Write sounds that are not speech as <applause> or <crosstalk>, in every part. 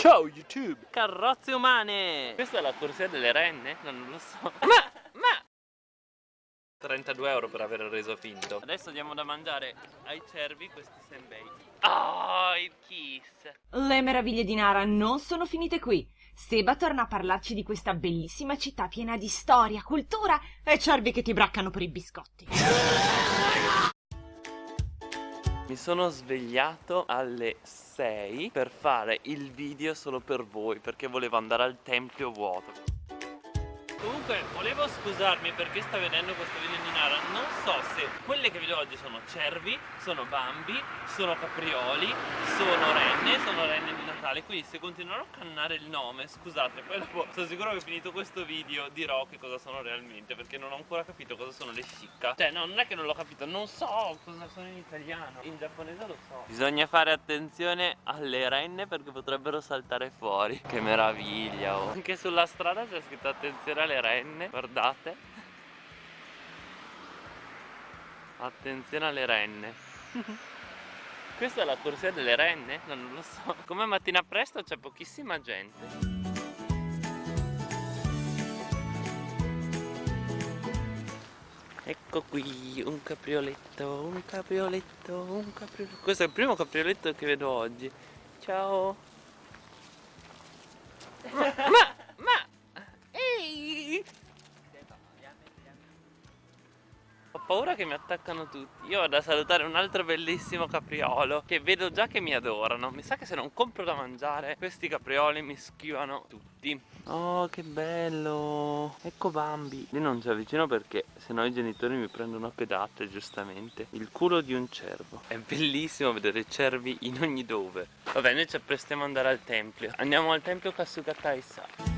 Ciao YouTube! Carrozze umane! Questa è la corsia delle renne? No, non lo so. Ma, ma... 32 euro per aver reso finto. Adesso diamo da mangiare ai cervi questi senbei. Oh, il kiss! Le meraviglie di Nara non sono finite qui. Seba torna a parlarci di questa bellissima città piena di storia, cultura e cervi che ti braccano per i biscotti. Mi sono svegliato alle 6 per fare il video solo per voi perché volevo andare al tempio vuoto. Comunque volevo scusarmi perché sta vedendo questo video di Nara Non so se quelle che vedo oggi sono cervi, sono bambi, sono caprioli, sono renne, sono renne di Natale. Quindi se continuerò a cannare il nome, scusate Poi dopo sono sicuro che finito questo video dirò che cosa sono realmente Perché non ho ancora capito cosa sono le shikka. Cioè no, non è che non l'ho capito, non so cosa sono in italiano In giapponese lo so. Bisogna fare attenzione alle renne perché potrebbero saltare fuori. Che meraviglia oh. Anche sulla strada c'è scritto attenzione alle le renne guardate attenzione alle renne. <laughs> Questa è la corsia delle renne? No, non lo so. Come mattina presto c'è pochissima gente. Ecco qui un caprioletto, un caprioletto, un caprioletto. Questo è il primo caprioletto che vedo oggi. Ciao. Ma paura che mi attaccano tutti. Io vado a salutare un altro bellissimo capriolo Che vedo già che mi adorano. Mi sa che se non compro da mangiare Questi caprioli mi schivano tutti. Oh che bello! Ecco Bambi. Io non ci avvicino perché se no i genitori mi prendono a pedate giustamente. Il culo di un cervo. È bellissimo vedere cervi in ogni dove. Vabbè noi ci apprestiamo ad andare al tempio. Andiamo al tempio Kasuga-Taisa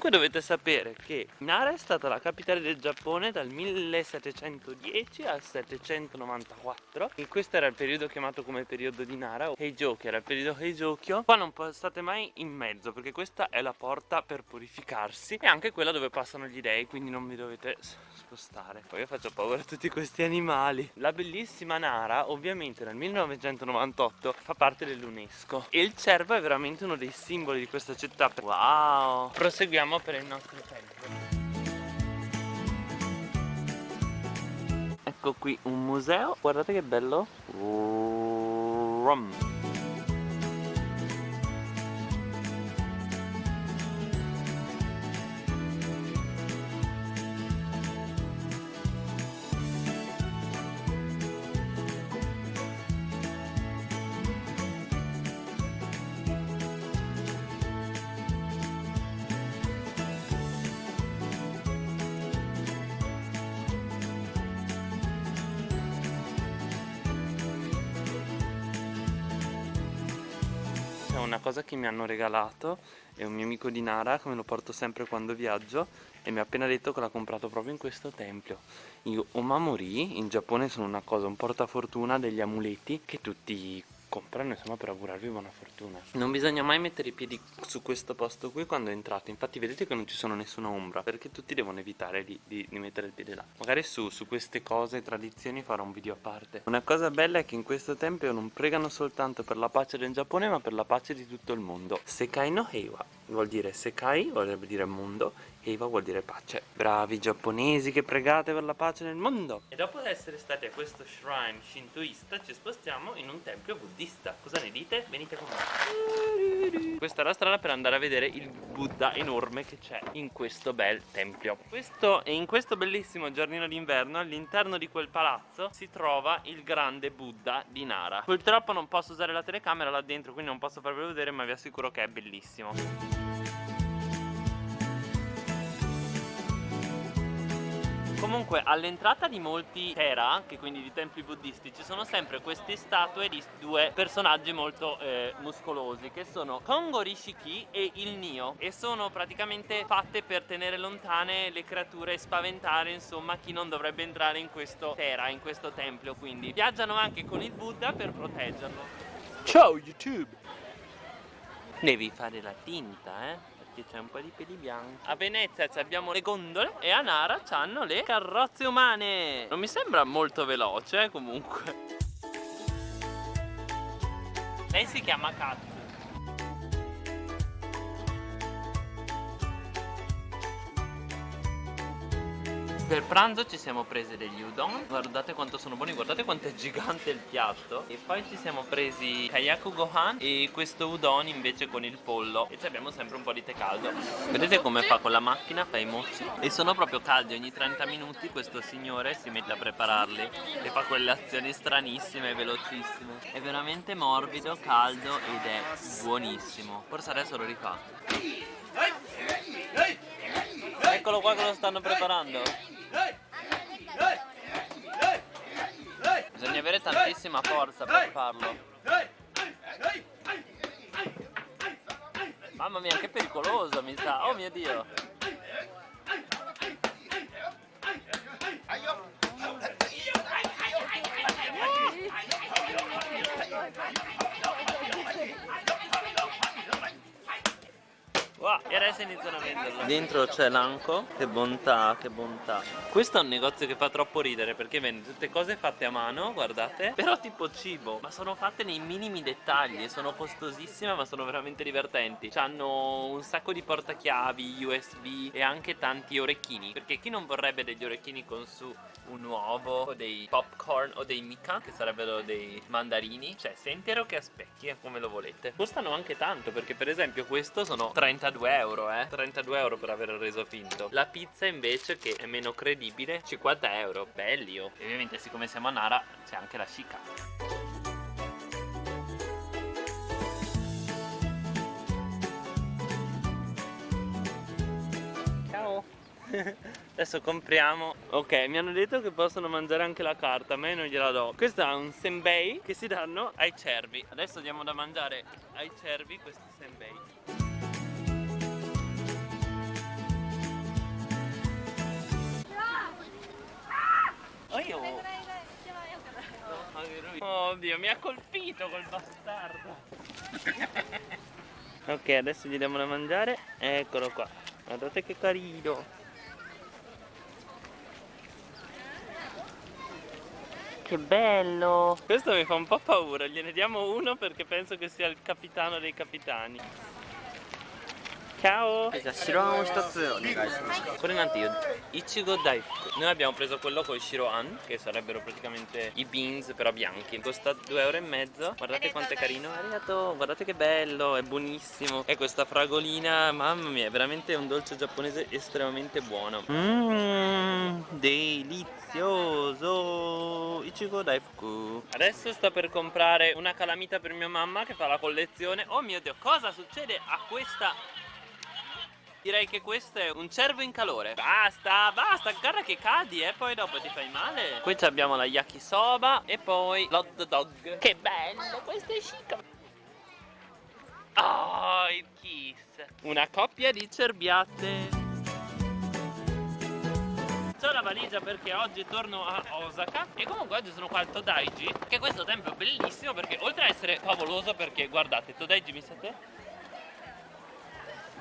Comunque dovete sapere che Nara è stata la capitale del Giappone dal 1710 al 794 e questo era il periodo chiamato come periodo di Nara Heijokyo era il periodo Heijokyo. Qua non state mai in mezzo perché questa è la porta per purificarsi. E anche quella dove passano gli dei quindi non vi dovete spostare. Poi io faccio paura a tutti questi animali. La bellissima Nara ovviamente nel 1998 fa parte dell'UNESCO. E il cervo è veramente uno dei simboli di questa città. Wow! Proseguiamo andiamo per il nostro tempio Ecco qui un museo, guardate che bello Rum. Una cosa che mi hanno regalato è un mio amico di Nara che me lo porto sempre quando viaggio e mi ha appena detto che l'ha comprato proprio in questo tempio. Gli omamori in Giappone sono una cosa, un portafortuna degli amuleti che tutti comprano insomma per augurarvi buona fortuna. Non bisogna mai mettere i piedi su questo posto qui quando entrate infatti vedete che non ci sono nessuna ombra perché tutti devono evitare di, di, di mettere il piede là. Magari su, su queste cose tradizioni farò un video a parte. Una cosa bella è che in questo tempio non pregano soltanto per la pace del Giappone ma per la pace di tutto il mondo. Sekai no Heiwa vuol dire Sekai vorrebbe dire mondo Heiwa vuol dire pace. Bravi giapponesi che pregate per la pace nel mondo. E dopo essere stati a questo shrine shintoista ci spostiamo in un tempio buddista. Cosa ne dite? Venite con me. Questa è la strada per andare a vedere il Buddha enorme che c'è in questo bel tempio. Questo, E in questo bellissimo giardino d'inverno all'interno di quel palazzo si trova il grande Buddha di Nara. Purtroppo non posso usare la telecamera là dentro quindi non posso farvelo vedere ma vi assicuro che è bellissimo Comunque all'entrata di molti Tera, che quindi di templi buddisti, ci sono sempre queste statue di due personaggi molto eh, muscolosi che sono Kongo Rishiki e il Nio e sono praticamente fatte per tenere lontane le creature e spaventare insomma chi non dovrebbe entrare in questo Tera, in questo tempio quindi. Viaggiano anche con il Buddha per proteggerlo. Ciao YouTube! Devi fare la tinta eh perché c'è un po' di peli bianchi. A Venezia abbiamo le gondole e a Nara hanno le carrozze umane. Non mi sembra molto veloce eh, comunque. Lei si chiama Katsu. Per pranzo ci siamo presi degli udon. Guardate quanto sono buoni, guardate quanto è gigante il piatto. E poi ci siamo presi kayaku gohan E questo udon invece con il pollo. E ci abbiamo sempre un po' di tè caldo. Vedete come fa con la macchina, fa i mochi E sono proprio caldi, ogni 30 minuti questo signore si mette a prepararli. E fa quelle azioni stranissime e velocissime. È veramente morbido, caldo ed è buonissimo. Forse adesso lo rifà. Eccolo qua che lo stanno preparando Bisogna avere tantissima forza per farlo. Mamma mia che pericoloso mi sa Oh mio dio Wow, e adesso iniziano a venderlo Dentro c'è l'anco Che bontà, che bontà. Questo è un negozio che fa troppo ridere Perché vende tutte cose fatte a mano, guardate. Però tipo cibo Ma sono fatte nei minimi dettagli Sono costosissime ma sono veramente divertenti. Hanno un sacco di portachiavi, USB E anche tanti orecchini. Perché chi non vorrebbe degli orecchini con su un uovo O dei popcorn o dei mica Che sarebbero dei mandarini? Cioè sia intero che a specchi, come lo volete. Costano anche tanto Perché per esempio questo sono 30 32 euro eh. 32 euro per aver reso finto. La pizza invece che è meno credibile 50 euro. Belli oh. E ovviamente siccome siamo a Nara c'è anche la Chica Ciao. <laughs> Adesso compriamo. Ok mi hanno detto che possono mangiare anche la carta A me non gliela do. Questo è un senbei che si danno ai cervi. Adesso diamo da mangiare ai cervi questi senbei Oh, io... Oddio, mi ha colpito quel bastardo. <laughs> ok, adesso gli diamo da mangiare. Eccolo qua. Guardate che carino. Che bello! Questo mi fa un po' paura, gliene diamo uno perché penso che sia il capitano dei capitani. Ciao! じゃあ白あんを一つお願いします。 Quello in antio, Ichigo Daifuku Noi abbiamo preso quello con i Shiroan Che sarebbero praticamente i beans però bianchi Costa 2,5 euro Guardate quanto è carino Arigato, guardate che bello, è buonissimo E questa fragolina, mamma mia È veramente un dolce giapponese estremamente buono Mmm, delizioso Ichigo Daifuku Adesso sto per comprare una calamita per mia mamma Che fa la collezione Oh mio Dio, cosa succede a questa Direi che questo è un cervo in calore. Basta, basta, guarda che cadi e eh, poi dopo ti fai male. Qui abbiamo la yakisoba e poi l'hot dog. Che bello, questo è chic Oh, il kiss. Una coppia di cerbiate C'ho la valigia perché oggi torno a Osaka E comunque oggi sono qua al Todaiji Che questo tempio è bellissimo perché oltre ad essere favoloso Perché guardate, Todaiji mi sa te?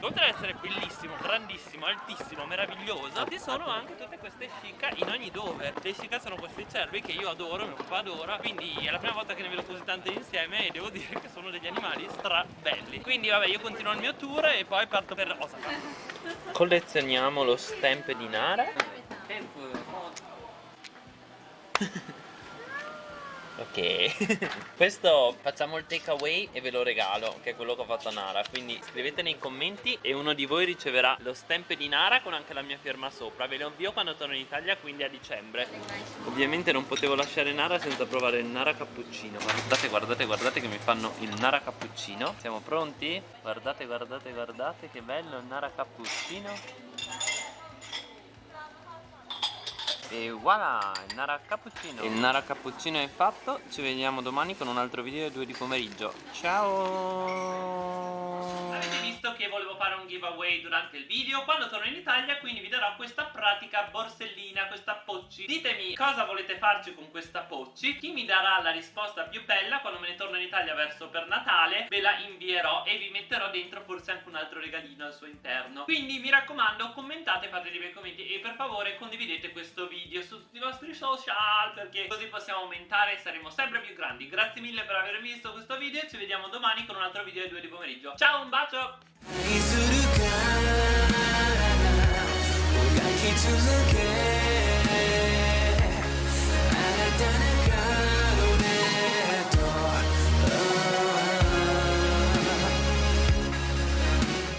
Oltre ad essere bellissimo, grandissimo, altissimo, meraviglioso Ci sono anche tutte queste shika in ogni dove. Le shika sono questi cervi che io adoro, mio papà adora Quindi è la prima volta che ne vedo così tante insieme E devo dire che sono degli animali stra belli Quindi vabbè io continuo il mio tour e poi parto per Osaka. Collezioniamo lo stamp di Nara <laughs> Ok <laughs> Questo facciamo il takeaway e ve lo regalo Che è quello che ho fatto a Nara. Quindi scrivete nei commenti E uno di voi riceverà lo stamp di Nara Con anche la mia firma sopra. Ve lo invio quando torno in Italia Quindi a dicembre. Ovviamente non potevo lasciare Nara senza provare il Nara cappuccino. Guardate, guardate, guardate che mi fanno il Nara cappuccino. Siamo pronti? Guardate, guardate, guardate Che bello il Nara cappuccino E voilà, il Nara Cappuccino Il Nara Cappuccino è fatto. Ci vediamo domani con un altro video alle 2 di pomeriggio. Ciao perché volevo fare un giveaway durante il video. Quando torno in Italia quindi vi darò questa pratica borsellina, questa pocci. Ditemi cosa volete farci con questa pocci. Chi mi darà la risposta più bella quando me ne torno in Italia verso per Natale ve la invierò e vi metterò dentro forse anche un altro regalino al suo interno. Quindi mi raccomando commentate, fate dei bei commenti e per favore condividete questo video su tutti i vostri social perché così possiamo aumentare e saremo sempre più grandi. Grazie mille per aver visto questo video ci vediamo domani con un altro video alle 2 di pomeriggio. Ciao un bacio! 続け